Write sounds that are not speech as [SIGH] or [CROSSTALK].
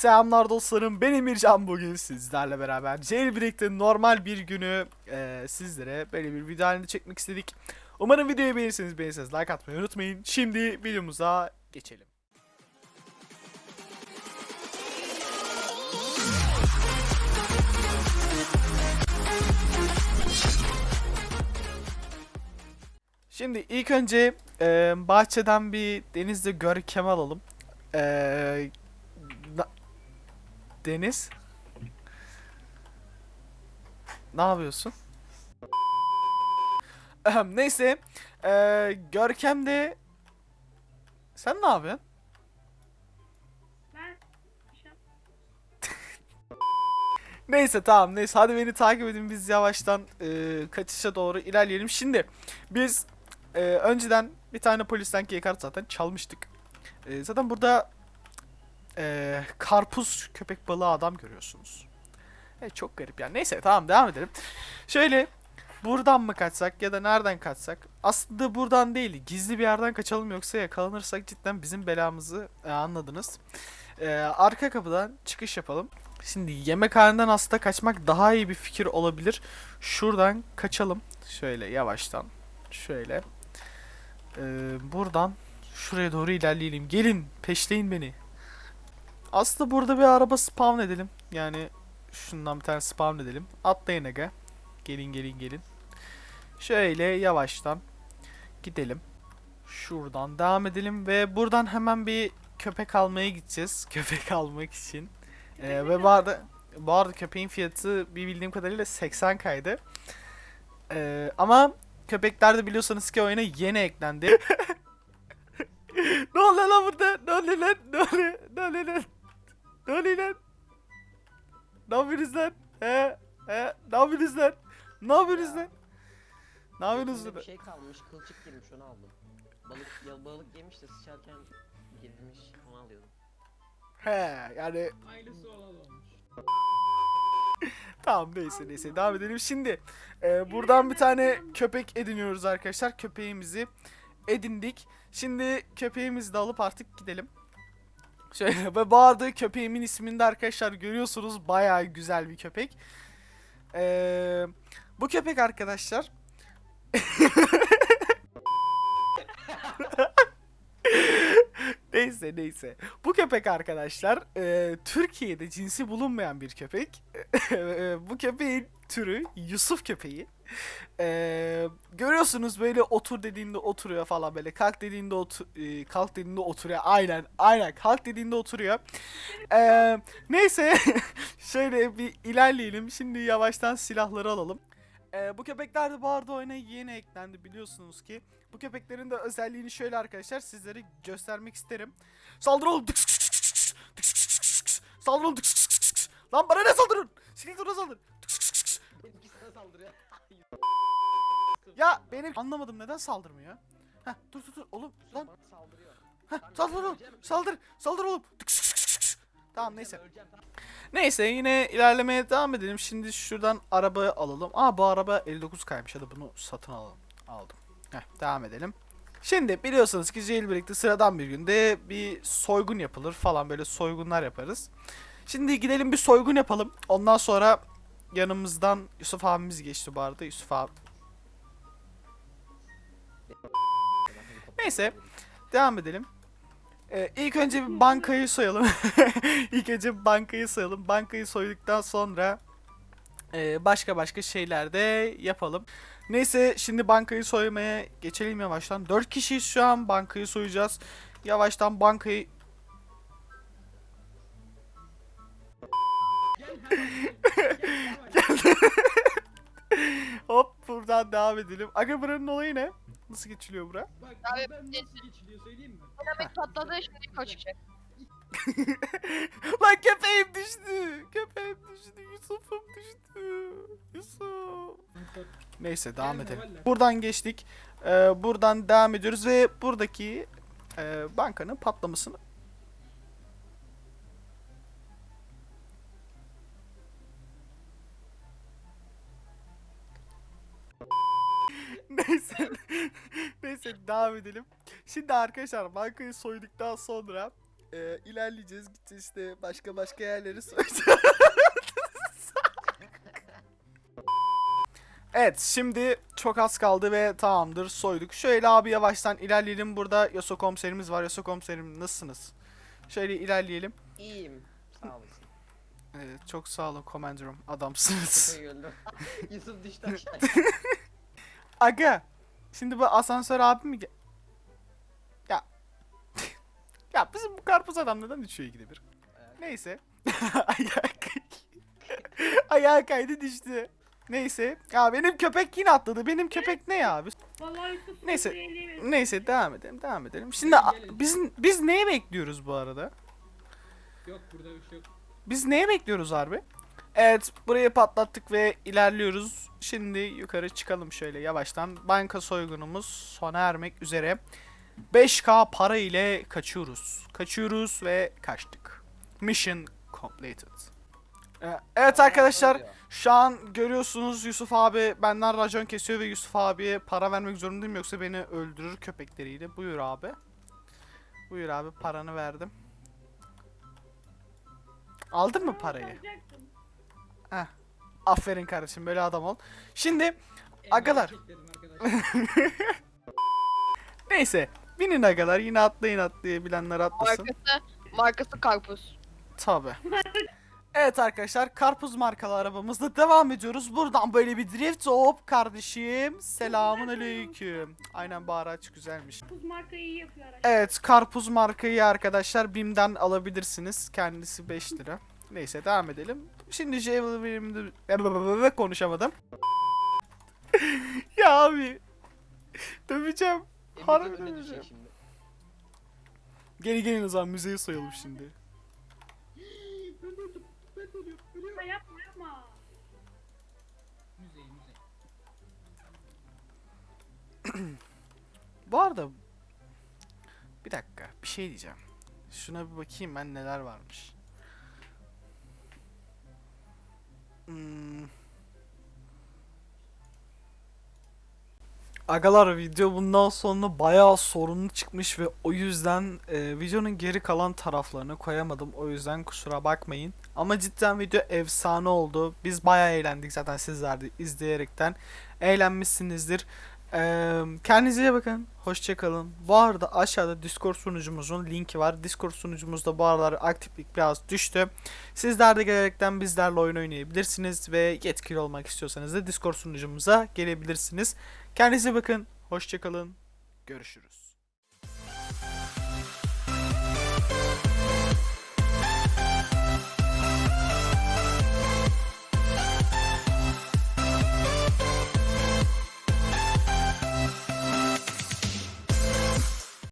Selamlar dostlarım ben Emircan bugün sizlerle beraber Jailbreak'te normal bir günü e, sizlere böyle bir video halinde çekmek istedik. Umarım videoyu beğenirseniz beğenirseniz like atmayı unutmayın. Şimdi videomuza geçelim. Şimdi ilk önce e, bahçeden bir denizde görkem alalım. E, Deniz. Ne yapıyorsun? Neyse. E, görkem de... Sen ne yapıyorsun? Ben [LAUGHS] Neyse tamam neyse hadi beni takip edin biz yavaştan e, kaçışa doğru ilerleyelim. Şimdi biz e, önceden bir tane polisten kart zaten çalmıştık. E, zaten burada e, karpuz köpek balığı adam görüyorsunuz. Evet çok garip yani. Neyse tamam devam edelim. Şöyle buradan mı kaçsak ya da nereden kaçsak? Aslında buradan değil gizli bir yerden kaçalım yoksa yakalanırsak cidden bizim belamızı e, anladınız. E, arka kapıdan çıkış yapalım. Şimdi yemekhaneden aslında kaçmak daha iyi bir fikir olabilir. Şuradan kaçalım. Şöyle yavaştan. Şöyle. Ee, buradan şuraya doğru ilerleyelim. Gelin peşleyin beni. Aslında burada bir araba spawn edelim. Yani şundan bir tane spawn edelim. Atlayın aga. Gelin gelin gelin. Şöyle yavaştan gidelim. Şuradan devam edelim ve buradan hemen bir köpek almaya gideceğiz. [LAUGHS] Köpek almak için. Ee, ve bu arada, bu arada köpeğin fiyatı bir bildiğim kadarıyla 80 kaydı. Ee, ama köpekler de biliyorsanız ki oyuna yeni eklendi. [LAUGHS] [LAUGHS] ne oluyor lan burada? Ne oluyor lan? Ne oluyor? Ne oluyor lan? Ne oluyor lan? Ne yapıyorsunuz lan? He? He? Ne yapıyorsunuz lan? Ne yapıyorsunuz lan? Ne yapıyorsunuz lan? Bir şey kalmış, kılçık girmiş onu aldım. Balık ya balık yemiş de sıçarken girmiş onu alıyordum. He yani Hayırlısı olan olmuş. [LAUGHS] Tamam neyse neyse devam edelim. Şimdi e, buradan bir tane köpek ediniyoruz arkadaşlar. Köpeğimizi edindik. Şimdi köpeğimizi de alıp artık gidelim. Şöyle [LAUGHS] ve arada köpeğimin ismini de arkadaşlar görüyorsunuz. Bayağı güzel bir köpek. E, bu köpek arkadaşlar [LAUGHS] Neyse neyse. Bu köpek arkadaşlar e, Türkiye'de cinsi bulunmayan bir köpek. [LAUGHS] E, Bu köpeğin türü Yusuf köpeği. E, görüyorsunuz böyle otur dediğinde oturuyor falan böyle. Kalk dediğinde otur, e, kalk dediğinde oturuyor. Aynen aynen kalk dediğinde oturuyor. E, neyse [LAUGHS] şöyle bir ilerleyelim. Şimdi yavaştan silahları alalım. E, bu köpekler de bu arada oyuna yeni eklendi biliyorsunuz ki. Bu köpeklerin de özelliğini şöyle arkadaşlar sizlere göstermek isterim. Saldır oğlum. Saldır oğlum. Lan bana ne saldırın? Skeleton'a saldır. Tıks, tıks, tıks, tıks. Benimki sana saldırıyor. Ya benim anlamadım neden saldırmıyor? Heh dur dur dur oğlum lan. Saldırıyor. Heh saldır oğlum. Saldır. Saldır oğlum. Tamam neyse. Neyse yine ilerlemeye devam edelim. Şimdi şuradan araba alalım. Aa bu araba 59 kaymış. Hadi bunu satın alalım. Aldım. Heh, devam edelim. Şimdi biliyorsunuz ki Jailbreak'te sıradan bir günde bir soygun yapılır falan böyle soygunlar yaparız. Şimdi gidelim bir soygun yapalım. Ondan sonra yanımızdan Yusuf abimiz geçti bu arada. Yusuf abi. Neyse devam edelim. Ee, ilk önce bir bankayı soyalım. [LAUGHS] ilk önce bankayı soyalım. Bankayı soyduktan sonra e, başka başka şeyler de yapalım. Neyse şimdi bankayı soymaya geçelim yavaştan. 4 kişiyiz şu an bankayı soyacağız. Yavaştan bankayı [LAUGHS] hop buradan devam edelim. Aga buranın olayı ne? Nasıl geçiliyor bura? Bak Abi, ben nasıl geçiliyor söyleyeyim mi? Dinamit patladı şimdi koşacak. [LAUGHS] Lan köpeğim düştü. Köpeğim düştü. Yusuf'um düştü. Yusuf. Neyse devam Gelme edelim. Buradan geçtik. Ee, buradan devam ediyoruz ve buradaki e, bankanın patlamasını Neyse. Neyse devam edelim. Şimdi arkadaşlar bankayı soyduktan sonra Ee, ilerleyeceğiz. Gideceğiz işte başka başka yerleri soyacağız. evet şimdi çok az kaldı ve tamamdır soyduk. Şöyle abi yavaştan ilerleyelim. Burada Yaso komiserimiz var. Yaso komiserim nasılsınız? Şöyle ilerleyelim. İyiyim. Sağ olasın. Evet, çok sağ olun komandanım. Adamsınız. [LAUGHS] [LAUGHS] Yusuf düştü aşağı. [LAUGHS] Aga. Şimdi bu asansör abi mi? Ya. [LAUGHS] ya bizim bu karpuz adam neden düşüyor ikide bir? Neyse. Ayağı kay- Ayağı kaydı düştü. Neyse. Ya benim köpek yine atladı. Benim köpek ne ya abi? Vallahi Neyse. Neyse devam edelim. Devam edelim. Şimdi biz biz neye bekliyoruz bu arada? Yok burada bir şey yok. Biz neye bekliyoruz harbi? Evet burayı patlattık ve ilerliyoruz. Şimdi yukarı çıkalım şöyle yavaştan. Banka soygunumuz sona ermek üzere. 5k para ile kaçıyoruz. Kaçıyoruz ve kaçtık. Mission completed. Ee, Evet arkadaşlar şu an görüyorsunuz Yusuf abi benden racon kesiyor ve Yusuf abiye para vermek zorundayım yoksa beni öldürür köpekleriyle. Buyur abi. Buyur abi paranı verdim. Aldın mı parayı? Alacaktım. Aferin kardeşim böyle adam ol. Şimdi Agalar. [LAUGHS] arkadaşlar. neyse binin agalar yine atlayın atlayabilenler atlasın. Markası, markası karpuz. Tabi. Evet arkadaşlar karpuz markalı arabamızla devam ediyoruz. Buradan böyle bir drift hop kardeşim. Selamun aleyküm. Aynen bu araç güzelmiş. Kuz markayı iyi yapıyor araç. Evet karpuz markayı arkadaşlar BİM'den alabilirsiniz. Kendisi 5 lira. Neyse devam edelim. Şimdi Javel'imde konuşamadım. [LAUGHS] ya abi. Döveceğim. Emre Harbi düşecek şimdi. Gelin gelin o zaman müzeyi soyalım şimdi. [GASPS] ben öldüm. Ben ölüyorum. Ölüyorum. Yapma yapma yapma. Müze müze. Bu arada bir dakika bir şey diyeceğim. Şuna bir bakayım ben neler varmış. Hmm. Agalar video bundan sonra bayağı sorunlu çıkmış ve o yüzden e, videonun geri kalan taraflarını koyamadım. O yüzden kusura bakmayın. Ama cidden video efsane oldu. Biz bayağı eğlendik zaten sizler de izleyerekten. Eğlenmişsinizdir. Kendinize iyi bakın. Hoşçakalın. Bu arada aşağıda Discord sunucumuzun linki var. Discord sunucumuzda bu aralar aktiflik biraz düştü. Sizler de gelerekten bizlerle oyun oynayabilirsiniz ve yetkili olmak istiyorsanız da Discord sunucumuza gelebilirsiniz. Kendinize bakın. Hoşçakalın. Görüşürüz.